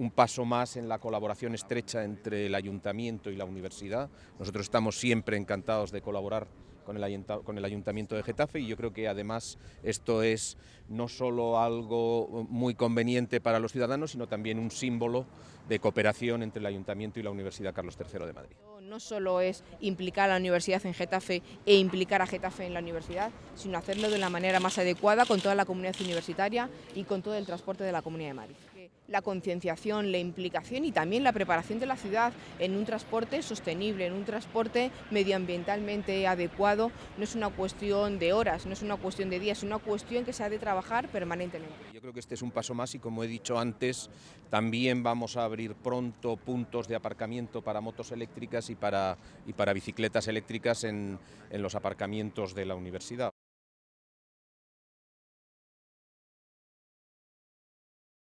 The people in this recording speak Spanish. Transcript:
un paso más en la colaboración estrecha entre el ayuntamiento y la universidad. Nosotros estamos siempre encantados de colaborar con el, Ayuntamiento de Getafe y yo creo que además esto es no solo algo muy conveniente para los ciudadanos, sino también un símbolo de cooperación entre el Ayuntamiento y la Universidad Carlos III de Madrid. No solo es implicar a la universidad en Getafe e implicar a Getafe en la universidad, sino hacerlo de la manera más adecuada con toda la comunidad universitaria y con todo el transporte de la Comunidad de Madrid la concienciación, la implicación y también la preparación de la ciudad en un transporte sostenible, en un transporte medioambientalmente adecuado, no es una cuestión de horas, no es una cuestión de días, es una cuestión que se ha de trabajar permanentemente. Yo creo que este es un paso más y como he dicho antes, también vamos a abrir pronto puntos de aparcamiento para motos eléctricas y para, y para bicicletas eléctricas en, en los aparcamientos de la universidad.